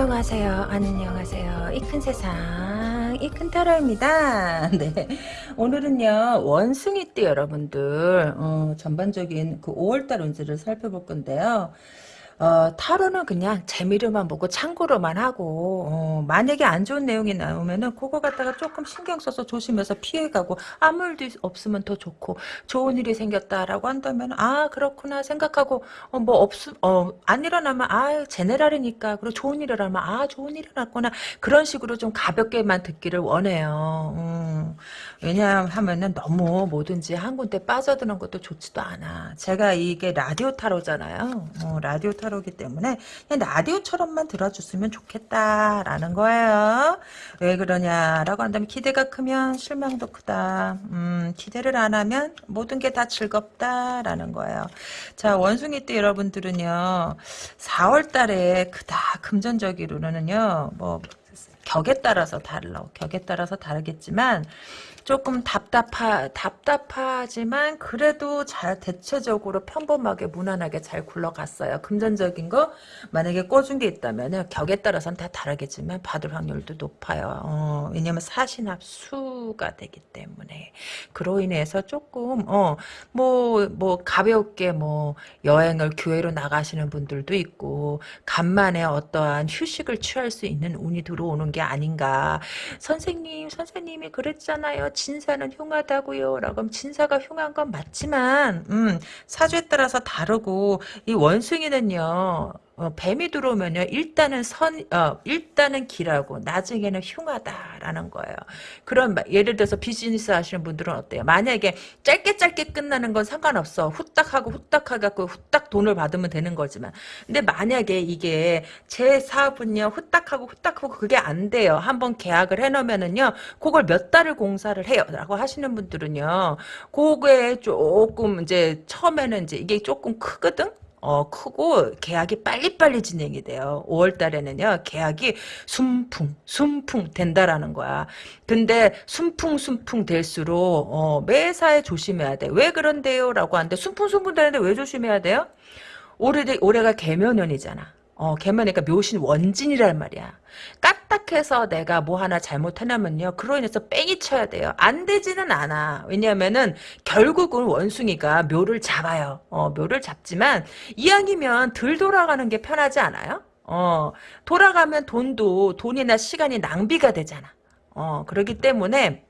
안녕하세요. 안녕하세요. 이 큰 세상, 이 큰 타로입니다. 네. 오늘은요, 원숭이 띠 여러분들, 어, 전반적인 그 5월달 운세를 살펴볼 건데요. 어, 타로는 그냥 재미로만 보고 참고로만 하고 어, 만약에 안 좋은 내용이 나오면은 그거 갖다가 조금 신경 써서 조심해서 피해가고 아무 일도 없으면 더 좋고 좋은 일이 생겼다라고 한다면 아 그렇구나 생각하고 어, 뭐 없음 어, 안 일어나면 아 제네랄이니까 그리고 좋은 일을 하면 아 좋은 일이 났구나 그런 식으로 좀 가볍게만 듣기를 원해요. 음, 왜냐하면은 너무 뭐든지 한 군데 빠져드는 것도 좋지도 않아. 제가 이게 라디오 타로잖아요. 어, 라디오 타로 타로기 때문에 그냥 라디오처럼만 들어줬으면 좋겠다라는 거예요. 왜 그러냐라고 한다면 기대가 크면 실망도 크다. 음, 기대를 안 하면 모든 게 다 즐겁다라는 거예요. 자 원숭이 때 여러분들은요 4월 달에 그다 금전적으로는요 뭐 격에 따라서 달라 격에 따라서 다르겠지만 조금 답답하, 답답하지만 그래도 잘 대체적으로 평범하게 무난하게 잘 굴러갔어요. 금전적인 거 만약에 꿔준 게 있다면 격에 따라서는 다 다르겠지만 받을 확률도 높아요. 어, 왜냐면 사신합 수가 되기 때문에 그로 인해서 조금 어, 뭐, 뭐 가볍게 뭐 여행을 교회로 나가시는 분들도 있고 간만에 어떠한 휴식을 취할 수 있는 운이 들어오는 게 아닌가. 선생님, 선생님이 그랬잖아요. 진사는 흉하다고요. 라고 하면 진사가 흉한 건 맞지만 음, 사주에 따라서 다르고 이 원숭이는요. 어, 뱀이 들어오면요 일단은 선 어, 일단은 길하고 나중에는 흉하다라는 거예요. 그런 예를 들어서 비즈니스 하시는 분들은 어때요? 만약에 짧게 짧게 끝나는 건 상관없어. 후딱 하고 후딱 하고 후딱 돈을 받으면 되는 거지만 근데 만약에 이게 제 사업은요 후딱 하고 후딱 하고 그게 안 돼요. 한번 계약을 해놓으면은요 그걸 몇 달을 공사를 해요라고 하시는 분들은요 그게 조금 이제 처음에는 이제 이게 조금 크거든. 어, 크고 계약이 빨리빨리 진행이 돼요. 5월 달에는요. 계약이 순풍, 순풍 된다라는 거야. 근데 순풍 순풍 될수록 어, 매사에 조심해야 돼. 왜 그런데요? 라고 하는데 순풍 순풍 되는데 왜 조심해야 돼요? 올해 올해가 개묘년이잖아. 어, 개면니까 묘신 원진이란 말이야. 까딱해서 내가 뭐 하나 잘못해놓으면요. 그로 인해서 뺑이 쳐야 돼요. 안 되지는 않아. 왜냐면은 결국은 원숭이가 묘를 잡아요. 어, 묘를 잡지만 이왕이면 덜 돌아가는 게 편하지 않아요? 어, 돌아가면 돈도 돈이나 시간이 낭비가 되잖아. 어, 그렇기 때문에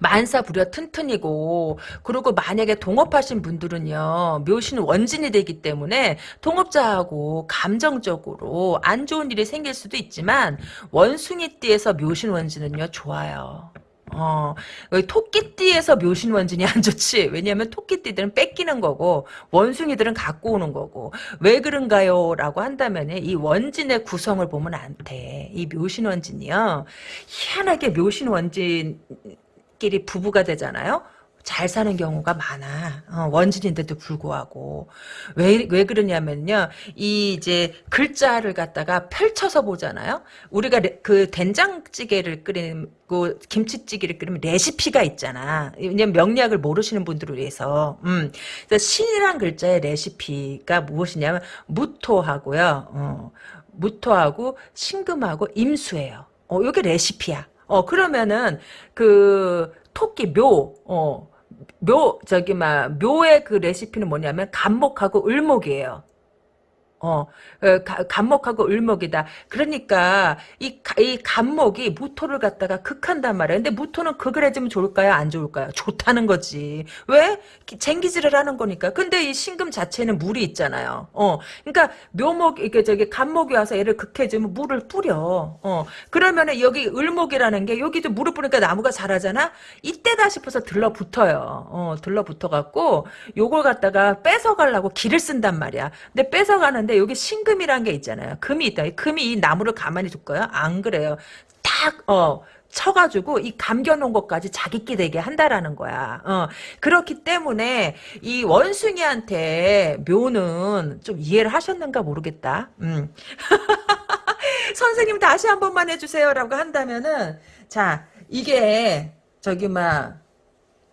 만사부려 튼튼이고 그리고 만약에 동업하신 분들은요 묘신 원진이 되기 때문에 동업자하고 감정적으로 안 좋은 일이 생길 수도 있지만 원숭이띠에서 묘신 원진은요 좋아요. 어, 토끼띠에서 묘신 원진이 안 좋지. 왜냐하면 토끼띠들은 뺏기는 거고 원숭이들은 갖고 오는 거고 왜 그런가요? 라고 한다면 이 원진의 구성을 보면 안 돼. 이 묘신 원진이요. 희한하게 묘신 원진 끼리 부부가 되잖아요. 잘 사는 경우가 많아. 어, 원진인데도 불구하고. 왜, 왜 그러냐면요. 이 이제 글자를 갖다가 펼쳐서 보잖아요. 우리가 레, 그 된장찌개를 끓이고 김치찌개를 끓이면 레시피가 있잖아. 왜냐면 명리학을 모르시는 분들을 위해서. 음. 신이란 글자의 레시피가 무엇이냐면 무토하고요. 어, 무토하고 신금하고 임수예요. 어, 요게 레시피야. 어, 그러면은, 그, 토끼, 묘, 어, 묘, 저기, 막, 묘의 그 레시피는 뭐냐면, 간목하고 을목이에요. 어, 어 간목하고 을목이다. 그러니까 이, 이 간목이 무토를 갖다가 극한단 말이야. 근데 무토는 극을 해주면 좋을까요? 안 좋을까요? 좋다는 거지. 왜? 쟁기질을 하는 거니까. 근데 이 신금 자체는 물이 있잖아요. 어, 그러니까 묘목 이게 저기 간목이 와서 얘를 극해주면 물을 뿌려. 어, 그러면은 여기 을목이라는 게 여기도 물을 뿌리니까 나무가 자라잖아. 이때다 싶어서 들러붙어요. 어, 들러붙어 갖고 요걸 갖다가 뺏어가려고 길을 쓴단 말이야. 근데 뺏어가는 하 는데 여기 신금이란 게 있잖아요. 금이 있다. 금이 이 나무를 가만히 둘까요? 안 그래요. 딱 어. 쳐가지고 이 감겨놓은 것까지 자기끼 되게 한다라는 거야. 어, 그렇기 때문에 이 원숭이한테 묘는 좀 이해를 하셨는가 모르겠다. 음. 선생님 다시 한 번만 해주세요라고 한다면은 자 이게 저기 막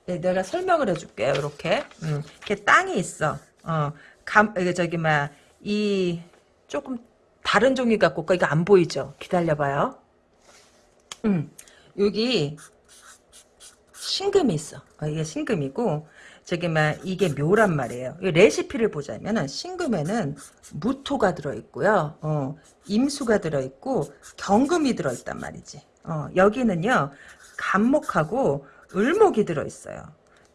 네, 내가 설명을 해줄게요. 이렇게 음, 이렇게 땅이 있어. 어, 감 저기 막 이 조금 다른 종이 갖고 올까? 이거 안 보이죠? 기다려봐요. 음, 여기 신금이 있어. 어, 이게 신금이고 저기 막 이게 묘란 말이에요. 이 레시피를 보자면은 신금에는 무토가 들어있고요. 어, 임수가 들어있고 경금이 들어있단 말이지. 어, 여기는요 간목하고 을목이 들어있어요.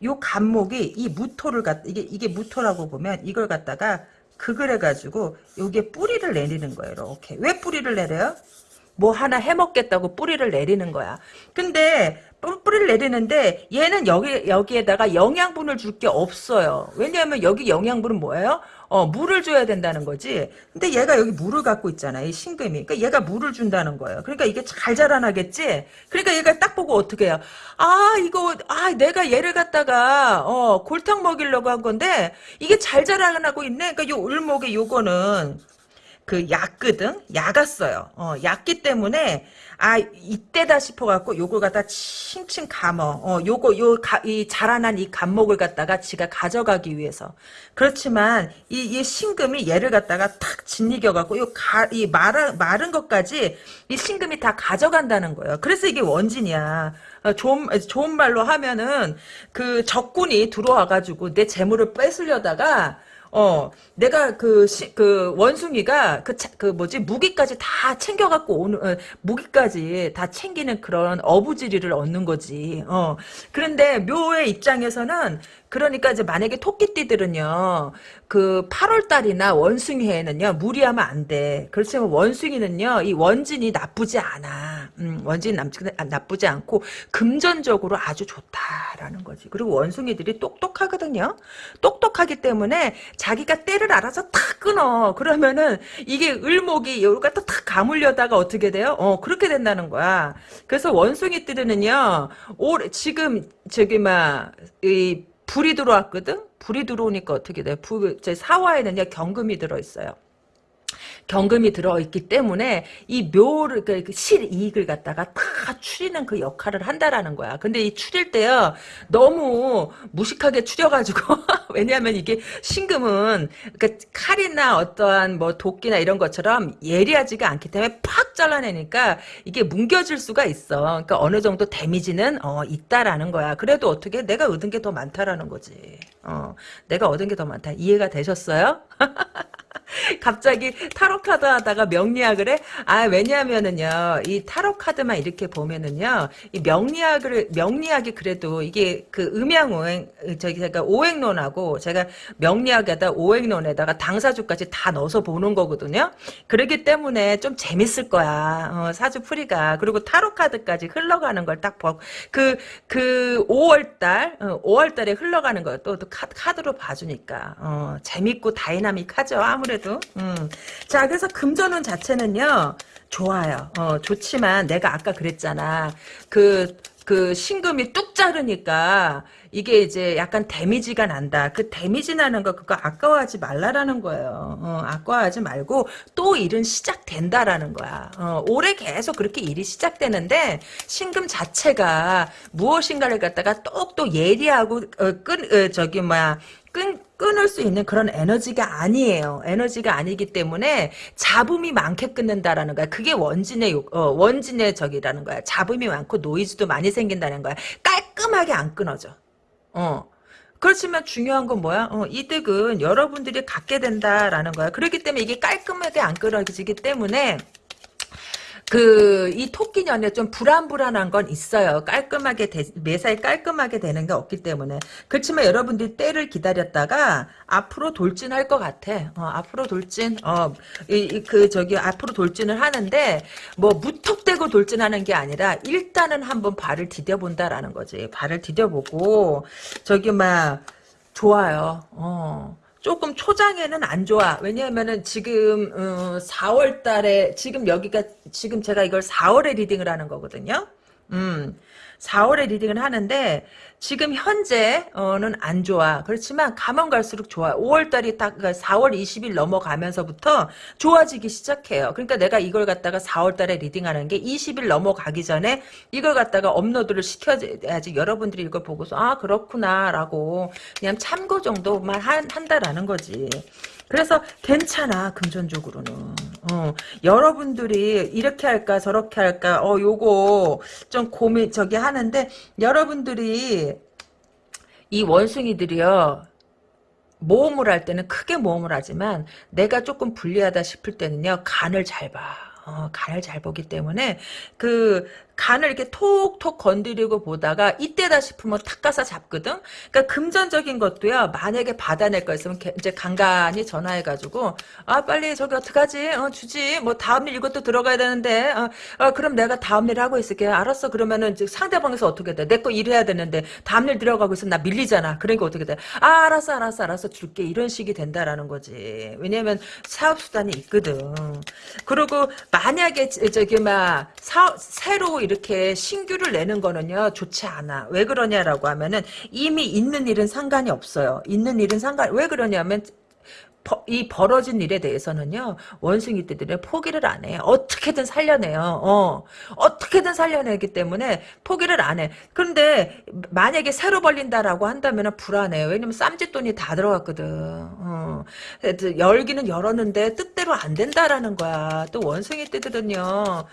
요 간목이 이 무토를 갖 이게 이게 무토라고 보면 이걸 갖다가 극을 해가지고 여기에 뿌리를 내리는 거예요. 이렇게 왜 뿌리를 내려요? 뭐 하나 해먹겠다고 뿌리를 내리는 거야. 근데 뿌- 뿌리를 내리는데 얘는 여기 여기에다가 영양분을 줄 게 없어요. 왜냐하면 여기 영양분은 뭐예요? 어 물을 줘야 된다는 거지. 근데 얘가 여기 물을 갖고 있잖아. 이 신금이. 그러니까 얘가 물을 준다는 거예요. 그러니까 이게 잘 자라나겠지. 그러니까 얘가 딱 보고 어떻게 해요? 아 이거 아 내가 얘를 갖다가 어 골탕 먹이려고 한 건데 이게 잘 자라나고 있네. 그러니까 요 을목의 요거는 그 약거든 약았어요. 어, 약기 때문에 아 이때다 싶어갖고 요걸 갖다 칭칭 감어. 어, 요거 요 이 자라난 이 감목을 갖다가 지가 가져가기 위해서. 그렇지만 이, 이 신금이 얘를 갖다가 탁 짓이겨갖고 요가이 마른 마른 것까지 이 신금이 다 가져간다는 거예요. 그래서 이게 원진이야. 어, 좋은 좋은 말로 하면은 그 적군이 들어와가지고 내 재물을 뺏으려다가 어, 내가 그, 시, 그, 원숭이가, 그, 차, 그, 뭐지, 무기까지 다 챙겨갖고 오는, 어, 무기까지 다 챙기는 그런 어부지리를 얻는 거지. 어. 그런데 묘의 입장에서는, 그러니까 이제 만약에 토끼띠들은요, 그 8월달이나 원숭이해에는요, 무리하면 안 돼. 그렇지만 원숭이는요, 이 원진이 나쁘지 않아. 음, 원진이 남, 나쁘지 않고, 금전적으로 아주 좋다라는 거지. 그리고 원숭이들이 똑똑하거든요. 똑똑하기 때문에 자기가 때를 알아서 탁 끊어. 그러면은 이게 을목이 갖다 탁 가물려다가 어떻게 돼요? 어, 그렇게 된다는 거야. 그래서 원숭이들은요, 올, 지금, 저기, 막, 이, 불이 들어왔거든? 불이 들어오니까 어떻게 돼? 불, 제 사화에는요, 경금이 들어있어요. 경금이 들어있기 때문에 이 묘를 그, 그 실이익을 갖다가 다 추리는 그 역할을 한다라는 거야. 근데 이 추릴 때요 너무 무식하게 추려가지고 왜냐하면 이게 신금은 그러니까 칼이나 어떠한 뭐 도끼나 이런 것처럼 예리하지가 않기 때문에 팍 잘라내니까 이게 뭉겨질 수가 있어. 그러니까 어느 정도 데미지는 어, 있다라는 거야. 그래도 어떻게 내가 얻은 게 더 많다라는 거지. 어, 내가 얻은 게 더 많다. 이해가 되셨어요? 갑자기 타로 카드 하다가 명리학을 해? 아, 왜냐하면은요, 이 타로 카드만 이렇게 보면은요, 이 명리학을, 명리학이 그래도 이게 그 음양오행, 저기 제가 오행론하고 제가 명리학에다 오행론에다가 당사주까지 다 넣어서 보는 거거든요. 그러기 때문에 좀 재밌을 거야. 어, 사주 풀이가. 그리고 타로 카드까지 흘러가는 걸딱 보고, 그, 그 5월달, 어, 5월달에 흘러가는 걸 또, 또 카드, 로 봐주니까, 어, 재밌고 다이나믹하죠. 아무래도. 음. 자, 그래서 금전운 자체는요, 좋아요. 어, 좋지만 내가 아까 그랬잖아. 그, 그 신금이 뚝 자르니까 이게 이제 약간 데미지가 난다. 그 데미지 나는 거 그거 아까워하지 말라라는 거예요. 어, 아까워하지 말고 또 일은 시작된다라는 거야. 어, 올해 계속 그렇게 일이 시작되는데 신금 자체가 무엇인가를 갖다가 똑똑 예리하고 어, 끈 어, 저기 뭐야 끈 끊을 수 있는 그런 에너지가 아니에요. 에너지가 아니기 때문에 잡음이 많게 끊는다라는 거야. 그게 원진의 어, 원진의 적이라는 거야. 잡음이 많고 노이즈도 많이 생긴다는 거야. 깔끔하게 안 끊어져. 어. 그렇지만 중요한 건 뭐야? 어, 이득은 여러분들이 갖게 된다라는 거야. 그렇기 때문에 이게 깔끔하게 안 끊어지기 때문에 그, 이 토끼년에 좀 불안불안한 건 있어요. 깔끔하게, 되, 매사에 깔끔하게 되는 게 없기 때문에. 그렇지만 여러분들이 때를 기다렸다가 앞으로 돌진할 것 같아. 어, 앞으로 돌진, 어, 이, 이, 그, 저기, 앞으로 돌진을 하는데, 뭐, 무턱대고 돌진하는 게 아니라, 일단은 한번 발을 디뎌본다라는 거지. 발을 디뎌보고, 저기, 막, 좋아요. 어. 조금 초장에는 안 좋아. 왜냐하면은 지금 어, 4월 달에 지금 여기가 지금 제가 이걸 4월에 리딩을 하는 거거든요. 음. 4월에 리딩을 하는데 지금 현재는 안 좋아. 그렇지만 가면 갈수록 좋아. 5월달이 딱 4월 20일 넘어가면서부터 좋아지기 시작해요. 그러니까 내가 이걸 갖다가 4월달에 reading하는 게 20일 넘어가기 전에 이걸 갖다가 업로드를 시켜야지 여러분들이 이걸 보고서 아 그렇구나라고 그냥 참고 정도만 한, 한다라는 거지. 그래서 괜찮아 금전적으로는 어, 여러분들이 이렇게 할까 저렇게 할까 어 요거 좀 고민 저기 하 는데 여러분들이 이 원숭이들이요 모험을 할 때는 크게 모험을 하지만 내가 조금 불리하다 싶을 때는요 간을 잘 봐. 어, 간을 잘 보기 때문에 그 간을 이렇게 톡톡 건드리고 보다가 이때다 싶으면 탁 가서 잡거든. 그러니까 금전적인 것도요. 만약에 받아낼 거 있으면 이제 간간히 전화해가지고 아 빨리 저기 어떡하지? 어 주지. 뭐 다음 일 이것도 들어가야 되는데 어, 어 그럼 내가 다음 일 하고 있을게. 알았어. 그러면은 상대방에서 어떻게 돼? 내 거 일해야 되는데 다음 일 들어가고 있으면 나 밀리잖아. 그러니까 어떻게 돼? 아 알았어 알았어 알았어 줄게. 이런 식이 된다라는 거지. 왜냐면 사업 수단이 있거든. 그리고 만약에 저기 막 사, 새로 이렇게 신규를 내는 거는요 좋지 않아. 왜 그러냐라고 하면은 이미 있는 일은 상관이 없어요. 있는 일은 상관 왜 그러냐면 이 벌어진 일에 대해서는요 원숭이 떼들은 포기를 안 해. 어떻게든 살려내요. 어 어떻게든 살려내기 때문에 포기를 안 해. 그런데 만약에 새로 벌린다라고 한다면 불안해요. 왜냐면 쌈짓돈이 다 들어갔거든. 어. 열기는 열었는데 뜻대로 안 된다라는 거야. 또 원숭이 떼들은요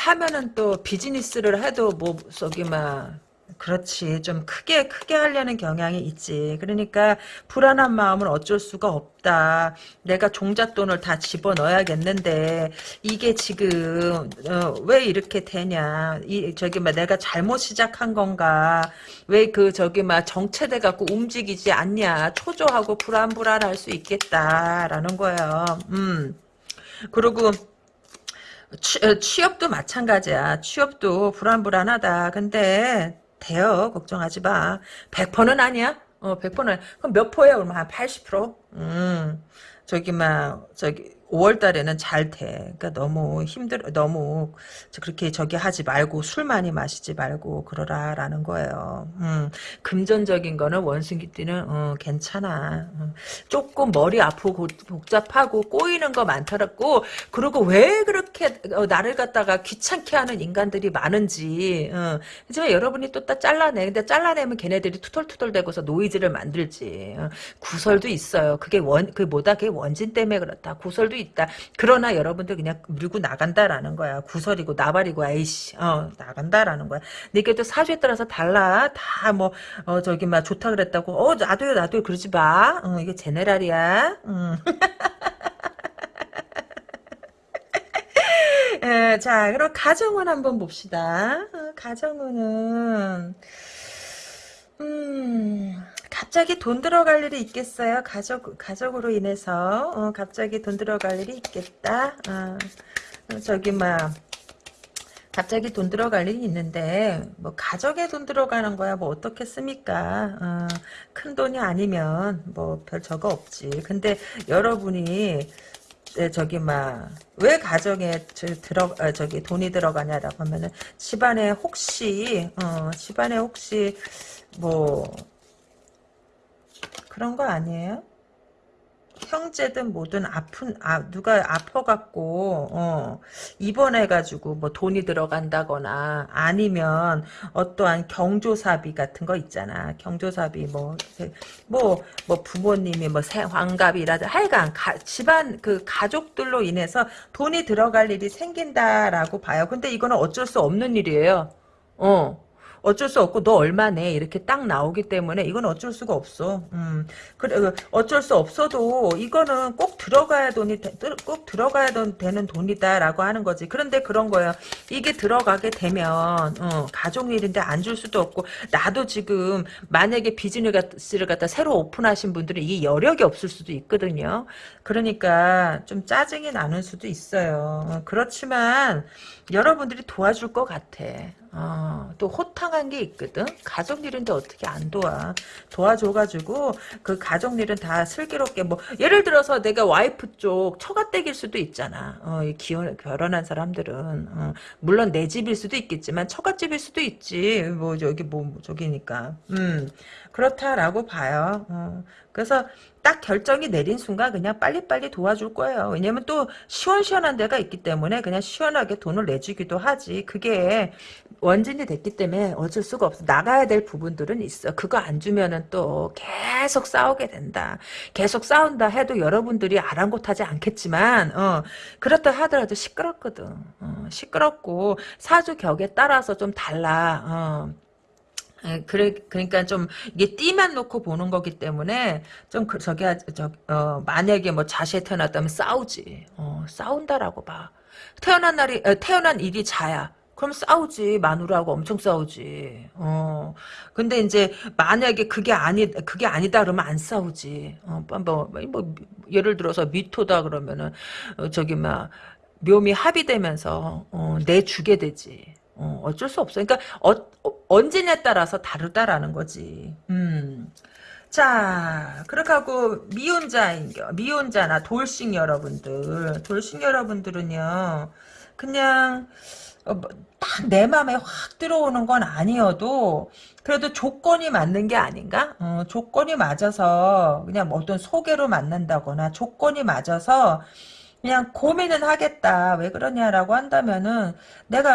하면은 또 비즈니스를 해도 뭐 저기 막 그렇지. 좀 크게 크게 하려는 경향이 있지. 그러니까 불안한 마음은 어쩔 수가 없다. 내가 종잣돈을 다 집어넣어야겠는데 이게 지금 어, 왜 이렇게 되냐. 이 저기 막 내가 잘못 시작한 건가. 왜 그 저기 막 정체돼 갖고 움직이지 않냐. 초조하고 불안불안할 수 있겠다라는 거예요. 음. 그리고 취, 어, 취업도 마찬가지야. 취업도 불안불안하다. 근데 돼요. 걱정하지 마. 100%는 아니야. 어, 100%는. 그럼 몇 포야? 그러면 한 80%? 음. 저기 막 저기 5월 달에는 잘 돼. 그러니까 너무 힘들 너무 그렇게 저기 하지 말고 술 많이 마시지 말고 그러라라는 거예요. 음, 금전적인 거는 원숭이 띠는 어, 괜찮아. 음, 조금 머리 아프고 복잡하고 꼬이는 거 많더라고. 그리고 왜 그렇게 어, 나를 갖다가 귀찮게 하는 인간들이 많은지. 어, 하지만 여러분이 또딱 잘라내. 근데 잘라내면 걔네들이 투덜투덜 대고서 노이즈를 만들지. 어, 구설도 있어요. 그게 원, 그 뭐다? 그게 원진 때문에 그렇다. 구설도 있다. 그러나 여러분들 그냥 밀고 나간다라는 거야. 구설이고 나발이고 에이씨 어 나간다라는 거야. 근데 이게 또 사주에 따라서 달라. 다 뭐 어 저기 막 좋다 그랬다고 어 나도요 나도요 그러지 마. 어 이게 제네랄이야. 음. 에, 자, 그럼 가정은 한번 봅시다. 어, 가정은 음, 갑자기 돈 들어갈 일이 있겠어요? 가족, 가족으로 인해서, 어, 갑자기 돈 들어갈 일이 있겠다? 어, 저기, 막, 갑자기 돈 들어갈 일이 있는데, 뭐, 가족에 돈 들어가는 거야, 뭐, 어떻겠습니까? 어, 큰 돈이 아니면, 뭐, 별 저거 없지. 근데 여러분이, 네, 저기 막 왜 가정에 저, 들어 아, 저기 돈이 들어가냐라고 하면은 집안에 혹시 어 집안에 혹시 뭐 그런 거 아니에요? 형제든 뭐든 아픈 아 누가 아파갖고 어 입원해가지고 뭐 돈이 들어간다거나 아니면 어떠한 경조사비 같은 거 있잖아. 경조사비 뭐 뭐뭐 뭐 부모님이 뭐 환갑이라든 하여간 가, 집안 그 가족들로 인해서 돈이 들어갈 일이 생긴다라고 봐요. 근데 이거는 어쩔 수 없는 일이에요. 어 어쩔 수 없고 너 얼마 내 이렇게 딱 나오기 때문에 이건 어쩔 수가 없어. 음, 그래 그 어쩔 수 없어도 이거는 꼭 들어가야 돈이 꼭 들어가야 되는 돈이다라고 하는 거지. 그런데 그런 거예요. 이게 들어가게 되면 어, 가족 일인데 안 줄 수도 없고 나도 지금 만약에 비즈니스를 갖다 새로 오픈하신 분들은 이게 여력이 없을 수도 있거든요. 그러니까 좀 짜증이 나는 수도 있어요. 어, 그렇지만 여러분들이 도와줄 것 같아. 어, 또 호탕한 게 있거든. 가족 일인데 어떻게 안 도와? 도와줘가지고 그 가족 일은 다 슬기롭게 뭐 예를 들어서 내가 와이프 쪽 처가댁일 수도 있잖아. 어, 이 기혼 결혼한 사람들은 어, 물론 내 집일 수도 있겠지만 처가집일 수도 있지. 뭐 저기 뭐 저기니까. 음 그렇다라고 봐요. 어, 그래서 딱 결정이 내린 순간 그냥 빨리빨리 도와줄 거예요. 왜냐면 또 시원시원한 데가 있기 때문에 그냥 시원하게 돈을 내주기도 하지. 그게 원진이 됐기 때문에 어쩔 수가 없어. 나가야 될 부분들은 있어. 그거 안 주면은 또 계속 싸우게 된다. 계속 싸운다 해도 여러분들이 아랑곳하지 않겠지만 어, 그렇다 하더라도 시끄럽거든. 어, 시끄럽고 사주 격에 따라서 좀 달라. 어. 예, 그래, 그러니까 좀, 이게 띠만 놓고 보는 거기 때문에, 좀, 그, 저기, 저, 어, 만약에 뭐 자시에 태어났다면 싸우지. 어, 싸운다라고 봐. 태어난 날이, 어, 태어난 일이 자야. 그럼 싸우지. 마누라하고 엄청 싸우지. 어. 근데 이제, 만약에 그게 아니, 그게 아니다 그러면 안 싸우지. 어, 뭐, 뭐, 예를 들어서 미토다 그러면은, 어, 저기, 막, 묘미 합의되면서, 어, 내 주게 되지. 어, 어쩔 수 없어. 그러니까 어, 어, 언제냐에 따라서 다르다라는 거지. 음. 자, 그렇게 하고 미혼자인 미혼자나 돌싱 여러분들, 돌싱 여러분들은요, 그냥 어, 뭐, 딱내 맘에 확 들어오는 건 아니어도 그래도 조건이 맞는 게 아닌가? 어, 조건이 맞아서 그냥 뭐 어떤 소개로 만난다거나 조건이 맞아서 그냥 고민은 하겠다. 왜 그러냐라고 한다면은 내가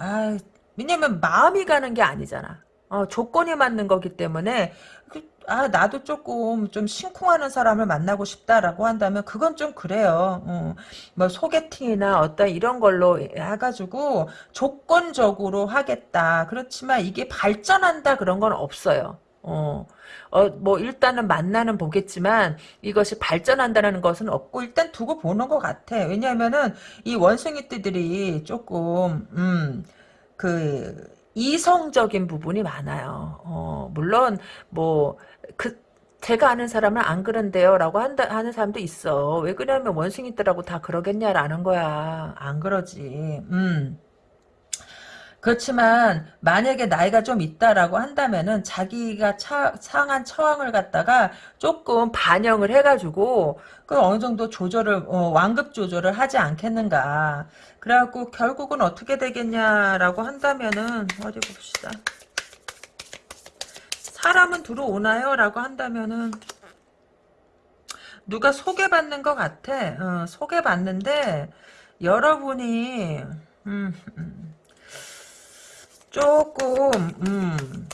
아, 왜냐면 마음이 가는 게 아니잖아. 어, 조건이 맞는 거기 때문에 그, 아 나도 조금 좀 심쿵하는 사람을 만나고 싶다라고 한다면 그건 좀 그래요. 어, 뭐 소개팅이나 어떤 이런 걸로 해가지고 조건적으로 하겠다. 그렇지만 이게 발전한다 그런 건 없어요. 어, 어, 뭐, 일단은 만나는 보겠지만, 이것이 발전한다는 것은 없고, 일단 두고 보는 것 같아. 왜냐면은, 이 원숭이 띠들이 조금, 음, 그, 이성적인 부분이 많아요. 어, 물론, 뭐, 그, 제가 아는 사람은 안 그런데요. 라고 한다, 하는 사람도 있어. 왜 그러냐면 원숭이들하고 다 그러겠냐라는 거야. 안 그러지. 음. 그렇지만 만약에 나이가 좀 있다라고 한다면은 자기가 차, 상한 처황을 갖다가 조금 반영을 해가지고 그 어느 정도 조절을 어, 완급 조절을 하지 않겠는가. 그래갖고 결국은 어떻게 되겠냐라고 한다면은 어디 봅시다. 사람은 들어오나요? 라고 한다면은 누가 소개받는 것 같아. 어, 소개받는데 여러분이 음, 음. 조금 음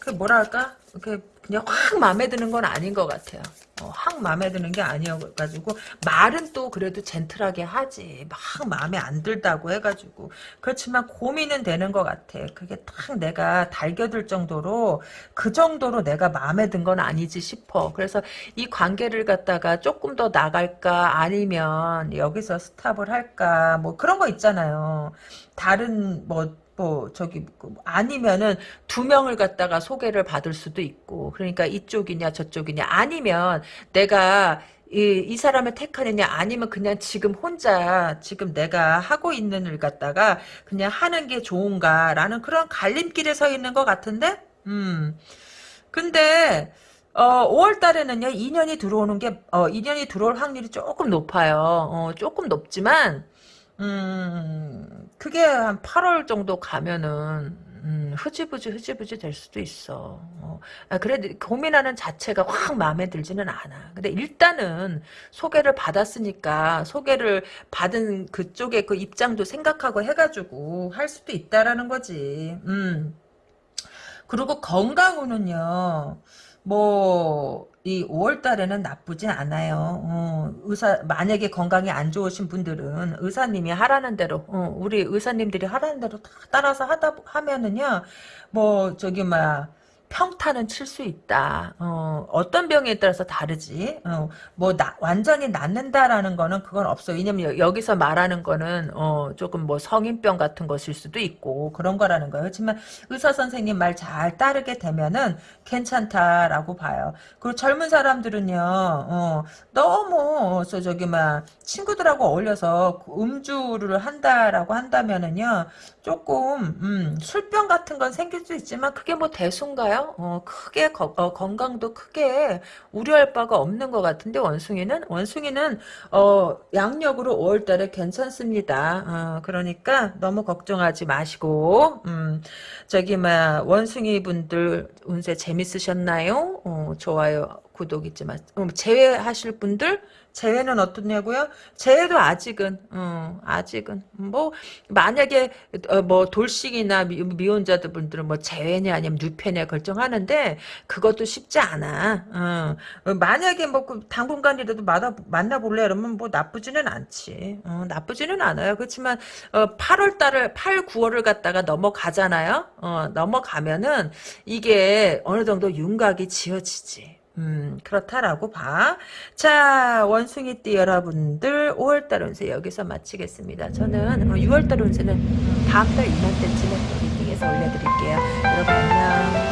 그 뭐랄까 이렇게 그냥 확 마음에 드는 건 아닌 것 같아요. 어, 확 마음에 드는 게 아니어가지고 말은 또 그래도 젠틀하게 하지 막 마음에 안 들다고 해가지고 그렇지만 고민은 되는 것 같아. 그게 딱 내가 달겨들 정도로 그 정도로 내가 마음에 든 건 아니지 싶어. 그래서 이 관계를 갖다가 조금 더 나갈까 아니면 여기서 스탑을 할까 뭐 그런 거 있잖아요. 다른 뭐 뭐 저기 그 아니면은 두 명을 갖다가 소개를 받을 수도 있고 그러니까 이쪽이냐 저쪽이냐 아니면 내가 이, 이 사람을 택하느냐 아니면 그냥 지금 혼자 지금 내가 하고 있는 일 갖다가 그냥 하는 게 좋은가라는 그런 갈림길에 서 있는 것 같은데 음 근데 어, 5월 달에는요, 2년이 들어오는 게, 어, 2년이 들어올 확률이 조금 높아요. 어, 조금 높지만, 음, 그게 한 8월 정도 가면은, 음, 흐지부지 흐지부지 될 수도 있어. 어, 아, 그래 고민하는 자체가 확 마음에 들지는 않아. 근데 일단은 소개를 받았으니까 소개를 받은 그쪽의 그 입장도 생각하고 해가지고 할 수도 있다라는 거지. 음. 그리고 건강으로는요. 뭐, 이 5월 달에는 나쁘진 않아요. 어, 의사, 만약에 건강이 안 좋으신 분들은 의사님이 하라는 대로, 어, 우리 의사님들이 하라는 대로 다 따라서 하다, 하면은요, 뭐, 저기, 막, 평타는 칠 수 있다. 어, 어떤 병에 따라서 다르지. 어, 뭐 나, 완전히 낫는다라는 거는 그건 없어. 왜냐면 여- 여기서 말하는 거는 어, 조금 뭐 성인병 같은 것일 수도 있고 그런 거라는 거예요. 하지만 의사 선생님 말 잘 따르게 되면은 괜찮다라고 봐요. 그리고 젊은 사람들은요, 어, 너무 저 저기 막 친구들하고 어울려서 그 음주를 한다라고 한다면은요, 조금 음, 술병 같은 건 생길 수 있지만 그게 뭐 대수인가요? 어, 크게 거- 어, 건강도 크게 우려할 바가 없는 것 같은데 원숭이는 원숭이는 어, 양력으로 5월달에 괜찮습니다. 어, 그러니까 너무 걱정하지 마시고 음, 저기 막 원숭이 분들 운세 재밌으셨나요? 어, 좋아요, 구독 마. 음, 제외하실 분들 제외는 어떻냐고요? 제외도 아직은 어, 아직은 뭐 만약에 어, 뭐 돌싱이나 미, 미혼자들 분들은 뭐 제외냐 아니면 누패냐 결정하는데 그것도 쉽지 않아. 어. 어, 만약에 뭐그 당분간이라도 만나 만나볼래 이러면 뭐 나쁘지는 않지. 어, 나쁘지는 않아요. 그렇지만 어, 8월 달을 8, 9월을 갖다가 넘어가잖아요. 어, 넘어가면은 이게 어느 정도 윤곽이 지어지지. 음, 그렇다라고 봐. 자, 원숭이띠 여러분들, 5월달 운세 여기서 마치겠습니다. 저는 6월달 운세는 다음달 이맘때쯤에 리딩에서 올려드릴게요. 여러분 안녕.